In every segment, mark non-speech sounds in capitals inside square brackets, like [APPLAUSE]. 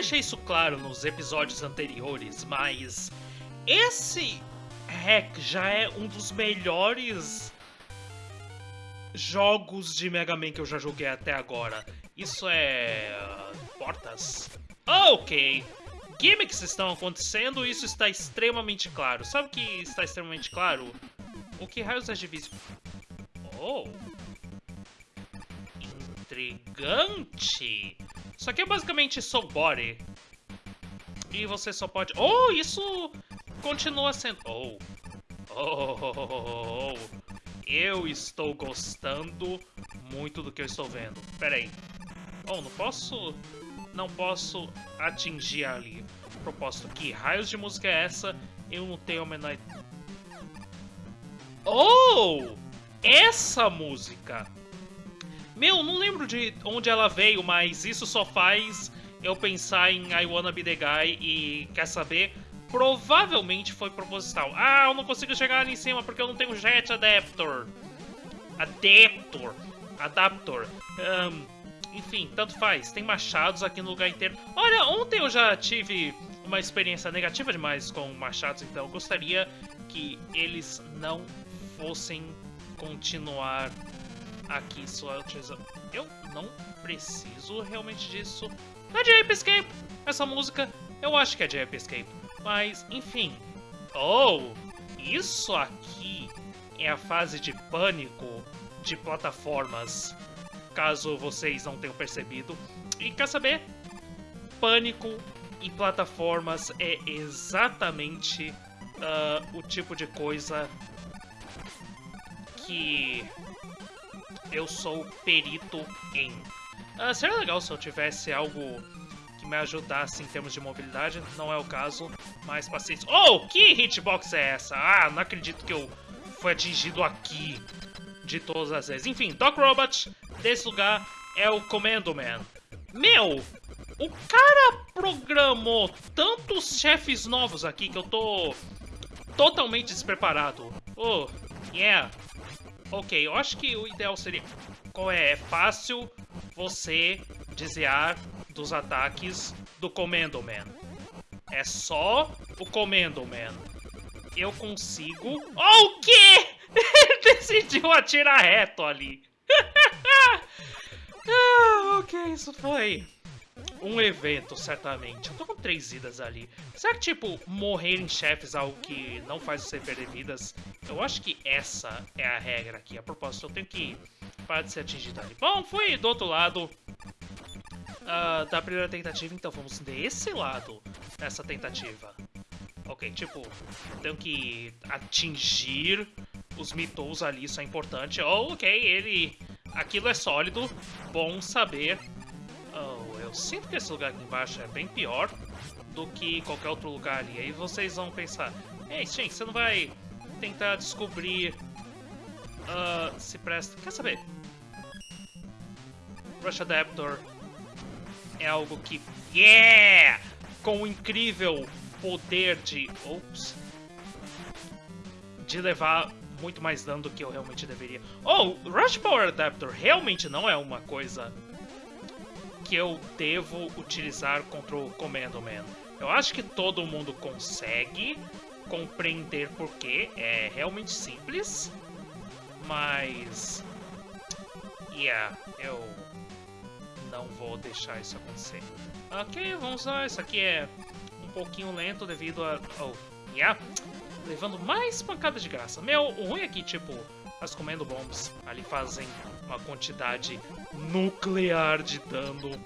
deixei isso claro nos episódios anteriores, mas esse hack já é um dos melhores jogos de Mega Man que eu já joguei até agora. Isso é... portas? Ok. Gimmicks estão acontecendo isso está extremamente claro. Sabe o que está extremamente claro? O que raios é divisão? Oh. Intrigante. Isso aqui é basicamente Soul Body. E você só pode... Oh, isso continua sendo... Oh. Oh, oh, oh, oh, oh. Eu estou gostando muito do que eu estou vendo. Pera aí. Oh, não posso... Não posso atingir ali. Proposto que raios de música é essa? Eu não tenho a menor... Oh! Essa música! Meu, não lembro de onde ela veio, mas isso só faz eu pensar em I Wanna Be The Guy e, quer saber, provavelmente foi proposital. Ah, eu não consigo chegar ali em cima porque eu não tenho jet adapter. Adaptor. Adaptor. Um, enfim, tanto faz. Tem machados aqui no lugar inteiro. Olha, ontem eu já tive uma experiência negativa demais com machados, então eu gostaria que eles não fossem continuar aqui sua utilização. Eu não preciso realmente disso. É de Ape Escape! Essa música, eu acho que é de Ape Escape. Mas, enfim. Oh, isso aqui é a fase de pânico de plataformas, caso vocês não tenham percebido. E quer saber? Pânico e plataformas é exatamente uh, o tipo de coisa que eu sou perito em. Uh, seria legal se eu tivesse algo que me ajudasse em termos de mobilidade, não é o caso, mas paciência. Oh, que hitbox é essa? Ah, não acredito que eu fui atingido aqui de todas as vezes. Enfim, Doc Robot desse lugar é o Commando Man. Meu, o cara programou tantos chefes novos aqui que eu tô totalmente despreparado. Oh, yeah. Ok, eu acho que o ideal seria... Qual é? É fácil você desviar dos ataques do Commando Man. É só o Commando Man. Eu consigo... Oh, o quê? Ele [LAUGHS] decidiu atirar reto ali. [LAUGHS] ah, ok, isso foi um evento, certamente. Eu tô com três vidas ali. Será que, tipo, morrer em chefes é algo que não faz você perder vidas? Eu acho que essa é a regra aqui. A propósito, eu tenho que parar de ser atingido ali. Bom, fui do outro lado uh, da primeira tentativa, então vamos desse lado nessa tentativa. Ok, tipo, tenho que atingir os mitos ali, isso é importante. Oh, ok, ele... Aquilo é sólido, bom saber. Eu sinto que esse lugar aqui embaixo é bem pior do que qualquer outro lugar ali. Aí vocês vão pensar, Ei, Shen, você não vai tentar descobrir uh, se presta... Quer saber? Rush Adaptor é algo que... Yeah! Com o incrível poder de... Ops. De levar muito mais dano do que eu realmente deveria. Oh, Rush Power Adapter realmente não é uma coisa que eu devo utilizar contra o Commando Man. Eu acho que todo mundo consegue compreender porquê. É realmente simples. Mas... Yeah, eu não vou deixar isso acontecer. Ok, vamos lá. Isso aqui é um pouquinho lento devido a... Oh, yeah. Levando mais pancada de graça. Meu, o ruim é que, tipo, as Comendo Bombs ali fazem uma quantidade nuclear de dano.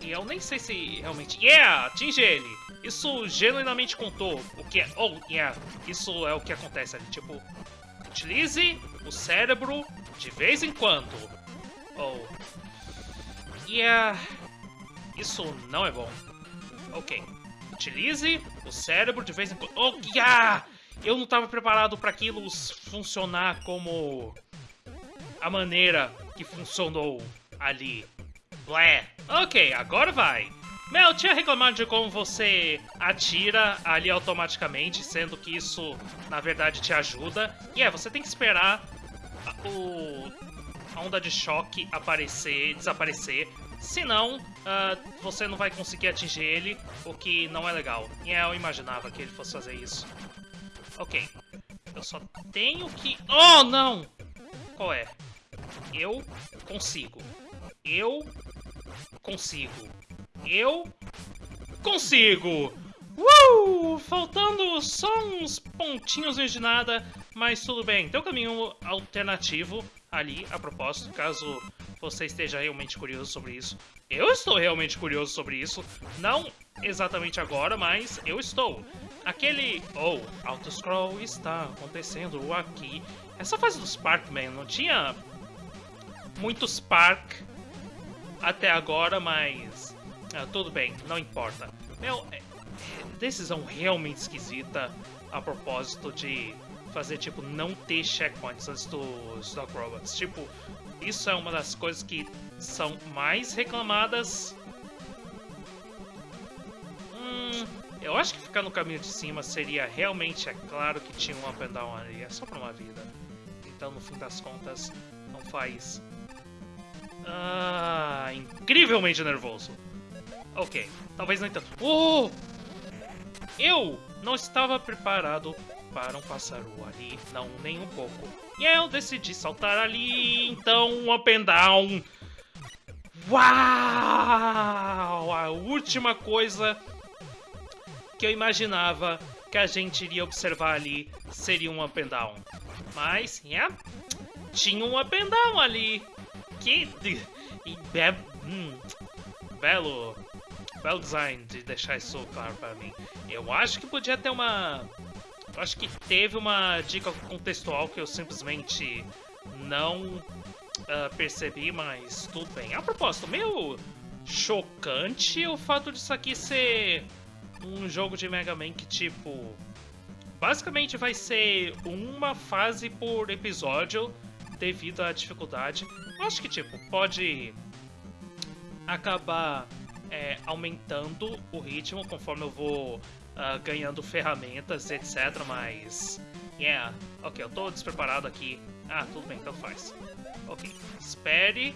E eu nem sei se realmente... Yeah! Atinge ele! Isso genuinamente contou o que é... Oh, yeah! Isso é o que acontece ali. Tipo, utilize o cérebro de vez em quando. Oh, Yeah. Isso não é bom. Ok. Utilize o cérebro de vez em quando. Oh, yeah! Eu não estava preparado para aquilo funcionar como a maneira que funcionou ali. Blé. Ok, agora vai. Mel, tinha reclamado de como você atira ali automaticamente, sendo que isso, na verdade, te ajuda. E é, você tem que esperar o, a onda de choque aparecer, desaparecer, Senão, uh, você não vai conseguir atingir ele, o que não é legal. E eu imaginava que ele fosse fazer isso. Ok. Eu só tenho que... Oh, não! Qual é? Eu consigo. Eu consigo. Eu consigo! Uh! Faltando só uns pontinhos de nada, mas tudo bem. Tem um caminho alternativo ali, a propósito, caso você esteja realmente curioso sobre isso. Eu estou realmente curioso sobre isso. Não exatamente agora, mas eu estou. Aquele... Oh, auto-scroll está acontecendo aqui. Essa fase do Sparkman não tinha muito Spark até agora, mas... Ah, tudo bem, não importa. Meu, é, decisão realmente esquisita a propósito de fazer, tipo, não ter checkpoints antes dos Dog Robots. Tipo, isso é uma das coisas que são mais reclamadas. Hum, eu acho que ficar no caminho de cima seria realmente, é claro que tinha um up and down ali, é só pra uma vida. Então, no fim das contas, não faz... Ah, incrivelmente nervoso. Ok, talvez não tanto. Oh! Eu não estava preparado para um pássaro ali, não, nem um pouco. E eu decidi saltar ali, então um up and down. Uau! A última coisa que eu imaginava que a gente iria observar ali seria um up and down. Mas, yeah, tinha um up and down ali. Que... Hum, belo belo design de deixar isso claro para mim. Eu acho que podia ter uma... Acho que teve uma dica contextual que eu simplesmente não uh, percebi, mas tudo bem. A propósito, meio chocante o fato disso aqui ser um jogo de Mega Man que, tipo... Basicamente vai ser uma fase por episódio devido à dificuldade. Eu acho que, tipo, pode acabar é, aumentando o ritmo conforme eu vou uh, ganhando ferramentas, etc. Mas, yeah, ok, eu tô despreparado aqui. Ah, tudo bem, então faz. Ok, espere.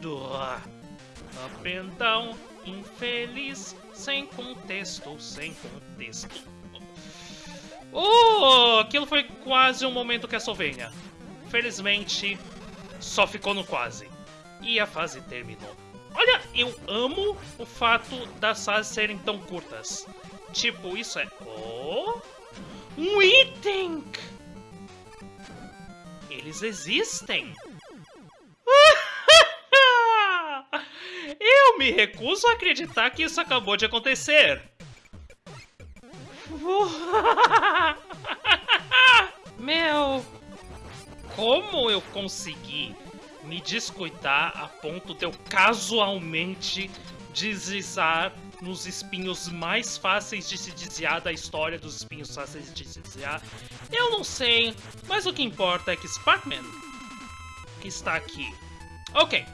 Up and down, infeliz, sem contexto, sem contexto. Oh, aquilo foi quase um momento Castlevania. Felizmente, só ficou no quase. E a fase terminou. Olha, eu amo o fato das fases serem tão curtas. Tipo, isso é... Oh! Um item! Eles existem! [LAUGHS] Eu me recuso a acreditar que isso acabou de acontecer. [LAUGHS] Meu... Como eu consegui me descuidar a ponto de eu casualmente deslizar nos espinhos mais fáceis de se desviar da história dos espinhos fáceis de se desviar. Eu não sei, mas o que importa é que Sparkman está aqui. Ok,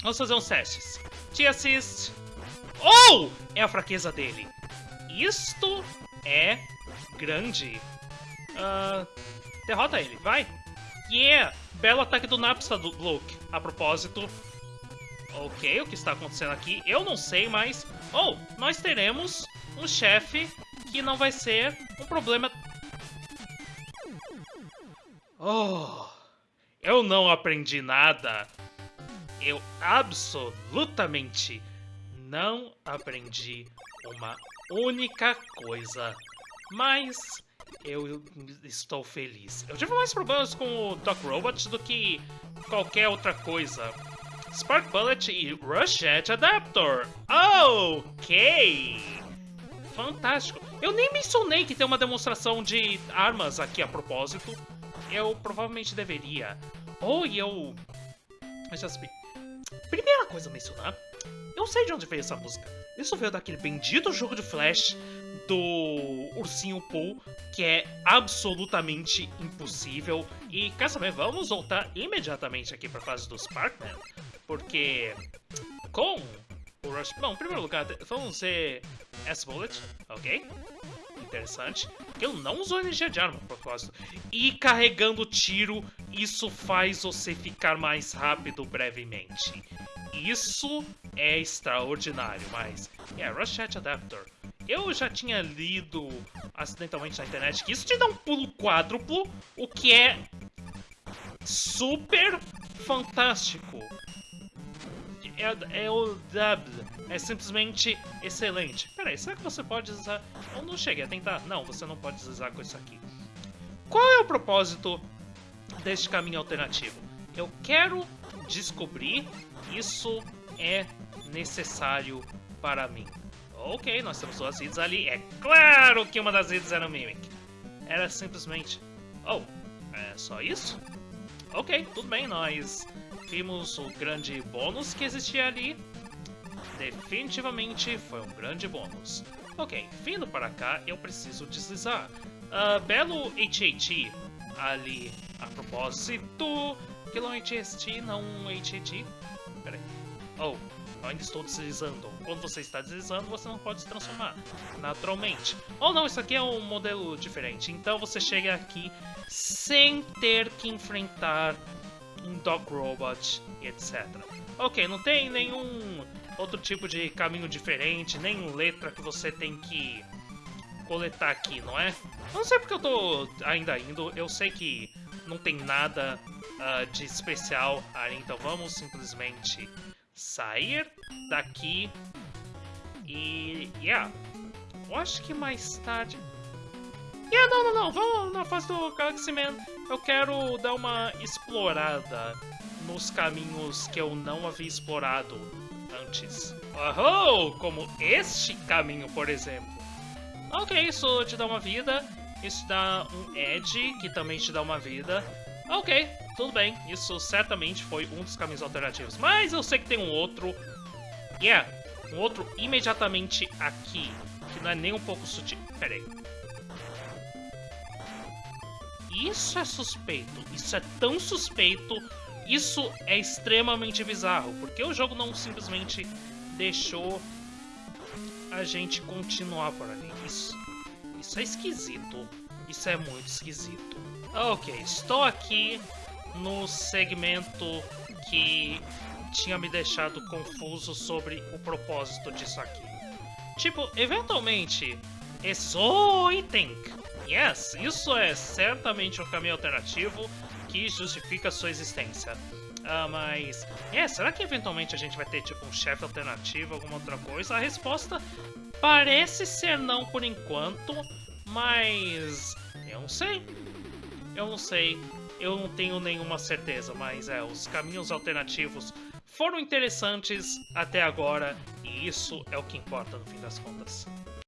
vamos fazer uns testes. Te assist. Oh! É a fraqueza dele. Isto é grande. Uh, derrota ele, vai. Yeah! Belo ataque do Napsta do Luke. A propósito. Ok, o que está acontecendo aqui? Eu não sei, mas... Oh, nós teremos um chefe que não vai ser um problema... Oh, eu não aprendi nada. Eu absolutamente não aprendi uma única coisa. Mas eu estou feliz. Eu tive mais problemas com o Doc Robot do que qualquer outra coisa. Spark Bullet e Rush Jet Adapter. Ok! Fantástico. Eu nem mencionei que tem uma demonstração de armas aqui a propósito. Eu provavelmente deveria. Oh, e eu... Já Primeira coisa a mencionar. Eu sei de onde veio essa música. Isso veio daquele bendito jogo de Flash do Ursinho Pooh, que é absolutamente impossível. E quer saber, vamos voltar imediatamente aqui para a fase do Sparkman, porque com o Rush... Bom, em primeiro lugar, vamos ver S-Bullet, ok? Interessante. Ele não usou energia de arma, a propósito. E carregando tiro, isso faz você ficar mais rápido brevemente. Isso é extraordinário, mas... É, Rush Chat Adapter. Eu já tinha lido acidentalmente na internet que isso te dá um pulo quádruplo, o que é super fantástico. É, é o dub, é simplesmente excelente. Peraí, será que você pode usar... Eu não cheguei a tentar. Não, você não pode usar com isso aqui. Qual é o propósito deste caminho alternativo? Eu quero descobrir isso é necessário para mim. Ok, nós temos duas vidas ali. É claro que uma das vidas era o Mimic. Era simplesmente... Oh, é só isso? Ok, tudo bem, nós vimos o grande bônus que existia ali. Definitivamente foi um grande bônus. Ok, vindo para cá, eu preciso deslizar. Uh, belo HHT ali a propósito. Que não HST, não HHT. Oh, eu ainda estou deslizando. Quando você está deslizando, você não pode se transformar, naturalmente. Ou oh, não, isso aqui é um modelo diferente. Então você chega aqui sem ter que enfrentar um Dog Robot, etc. Ok, não tem nenhum outro tipo de caminho diferente, nem letra que você tem que coletar aqui, não é? Não sei porque eu tô ainda indo, eu sei que não tem nada uh, de especial ali, então vamos simplesmente sair daqui e... yeah, eu acho que mais tarde... Yeah, não, não, não, vamos na fase do Galaxy Man. Eu quero dar uma explorada nos caminhos que eu não havia explorado antes. Oh, como este caminho, por exemplo. Ok, isso te dá uma vida. Isso dá um Edge, que também te dá uma vida. Ok, tudo bem. Isso certamente foi um dos caminhos alternativos. Mas eu sei que tem um outro. Yeah, um outro imediatamente aqui. Que não é nem um pouco sutil. Pera aí. Isso é suspeito. Isso é tão suspeito. Isso é extremamente bizarro. Porque o jogo não simplesmente deixou a gente continuar por ali. Isso, isso é esquisito. Isso é muito esquisito. Ok, estou aqui no segmento que tinha me deixado confuso sobre o propósito disso aqui. Tipo, eventualmente, esses... Oh, item! Yes, isso é certamente um caminho alternativo que justifica sua existência. Uh, mas, é, será que eventualmente a gente vai ter tipo um chefe alternativo, alguma outra coisa? A resposta parece ser não por enquanto, mas eu não sei. Eu não sei. Eu não tenho nenhuma certeza, mas é, os caminhos alternativos foram interessantes até agora e isso é o que importa no fim das contas.